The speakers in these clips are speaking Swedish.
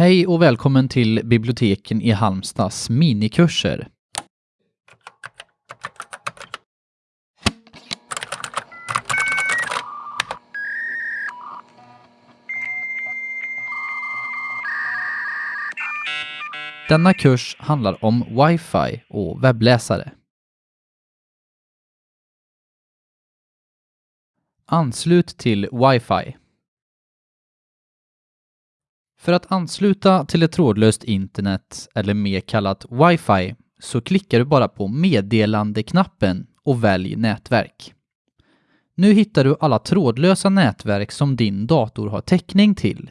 Hej och välkommen till biblioteken i Halmstads minikurser. Denna kurs handlar om wifi och webbläsare. Anslut till wifi. För att ansluta till ett trådlöst internet, eller mer kallat wifi, så klickar du bara på meddelandeknappen och välj nätverk. Nu hittar du alla trådlösa nätverk som din dator har täckning till.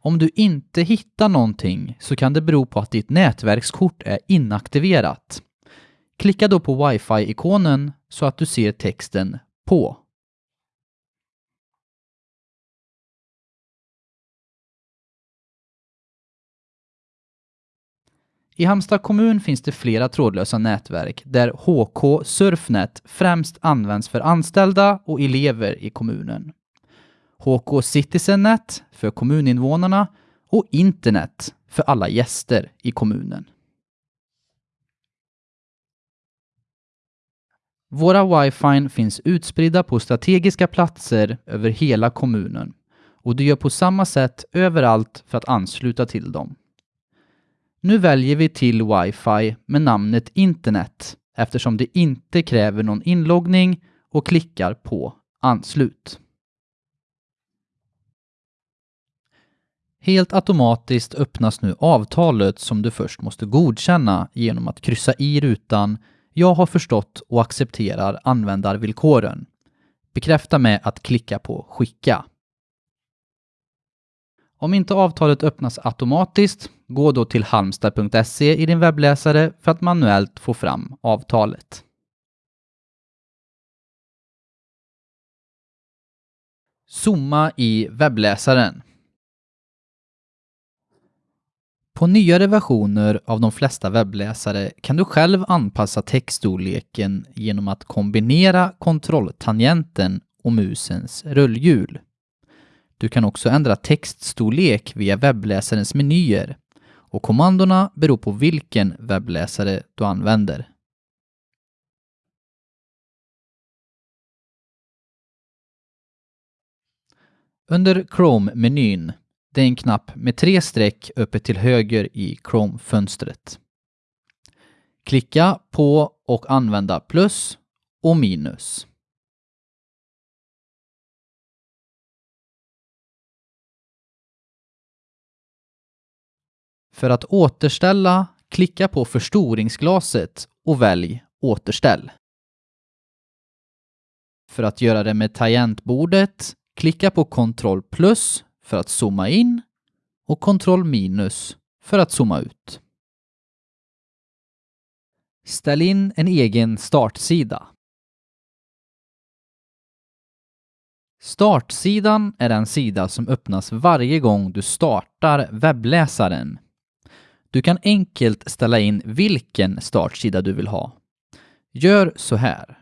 Om du inte hittar någonting så kan det bero på att ditt nätverkskort är inaktiverat. Klicka då på wifi-ikonen så att du ser texten på. I Halmstad kommun finns det flera trådlösa nätverk där HK Surfnet främst används för anställda och elever i kommunen. HK Citizennet för kommuninvånarna och internet för alla gäster i kommunen. Våra wifi finns utspridda på strategiska platser över hela kommunen och du gör på samma sätt överallt för att ansluta till dem. Nu väljer vi till wifi med namnet internet eftersom det inte kräver någon inloggning och klickar på anslut. Helt automatiskt öppnas nu avtalet som du först måste godkänna genom att kryssa i rutan “Jag har förstått och accepterar användarvillkoren”. Bekräfta med att klicka på “Skicka”. Om inte avtalet öppnas automatiskt, gå då till halmstad.se i din webbläsare för att manuellt få fram avtalet. Zooma i webbläsaren. På nyare versioner av de flesta webbläsare kan du själv anpassa textstorleken genom att kombinera kontrolltangenten och musens rullhjul. Du kan också ändra textstorlek via webbläsarens menyer och kommandona beror på vilken webbläsare du använder. Under Chrome-menyn, det är en knapp med tre streck uppe till höger i Chrome-fönstret. Klicka på och använda plus och minus. För att återställa, klicka på förstoringsglaset och välj Återställ. För att göra det med tangentbordet, klicka på Ctrl plus för att zooma in och Ctrl minus för att zooma ut. Ställ in en egen startsida. Startsidan är den sida som öppnas varje gång du startar webbläsaren du kan enkelt ställa in vilken startsida du vill ha. Gör så här.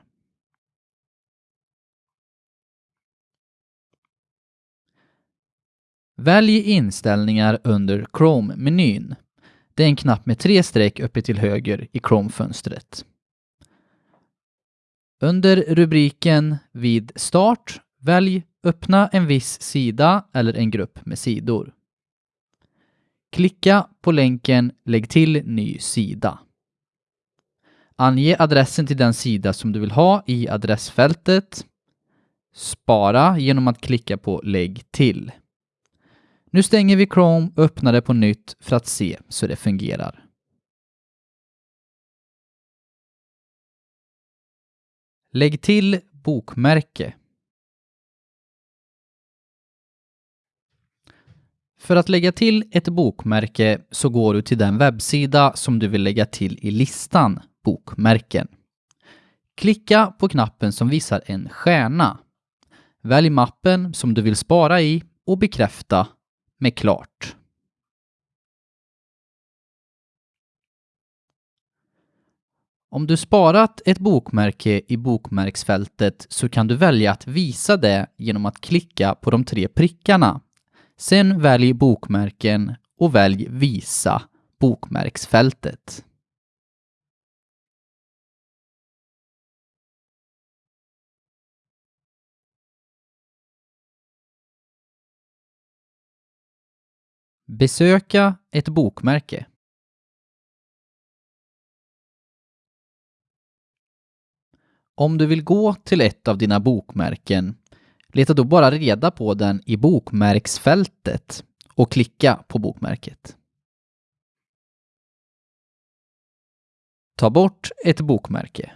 Välj inställningar under Chrome-menyn. Det är en knapp med tre streck uppe till höger i Chrome-fönstret. Under rubriken Vid start, välj Öppna en viss sida eller en grupp med sidor. Klicka på länken Lägg till ny sida. Ange adressen till den sida som du vill ha i adressfältet. Spara genom att klicka på Lägg till. Nu stänger vi Chrome och öppnar det på nytt för att se så det fungerar. Lägg till bokmärke. För att lägga till ett bokmärke så går du till den webbsida som du vill lägga till i listan Bokmärken. Klicka på knappen som visar en stjärna. Välj mappen som du vill spara i och bekräfta med Klart. Om du sparat ett bokmärke i bokmärksfältet så kan du välja att visa det genom att klicka på de tre prickarna Sen välj bokmärken och välj Visa bokmärksfältet. Besöka ett bokmärke. Om du vill gå till ett av dina bokmärken, leta då bara reda på den i bokmärksfältet och klicka på bokmärket. Ta bort ett bokmärke.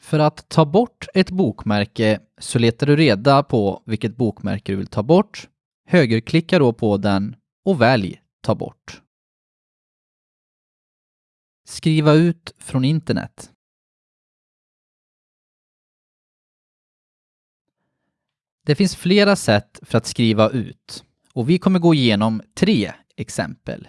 För att ta bort ett bokmärke så letar du reda på vilket bokmärke du vill ta bort, högerklicka då på den och välj Ta bort. Skriva ut från internet. Det finns flera sätt för att skriva ut och vi kommer gå igenom tre exempel.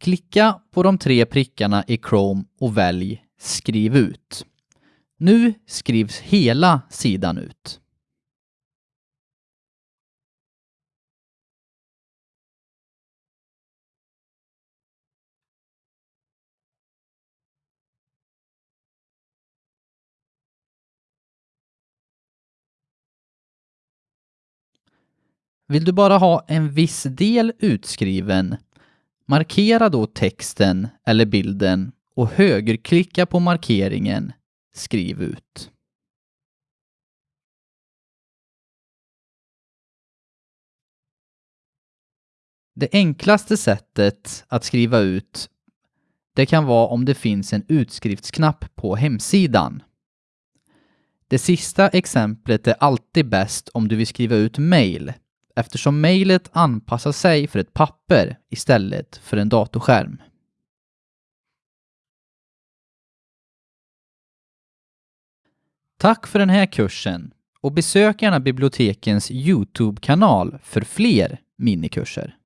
Klicka på de tre prickarna i Chrome och välj Skriv ut. Nu skrivs hela sidan ut. Vill du bara ha en viss del utskriven, markera då texten eller bilden och högerklicka på markeringen Skriv ut. Det enklaste sättet att skriva ut det kan vara om det finns en utskriftsknapp på hemsidan. Det sista exemplet är alltid bäst om du vill skriva ut mail eftersom mejlet anpassar sig för ett papper istället för en datorskärm. Tack för den här kursen och besök gärna bibliotekens Youtube-kanal för fler minikurser.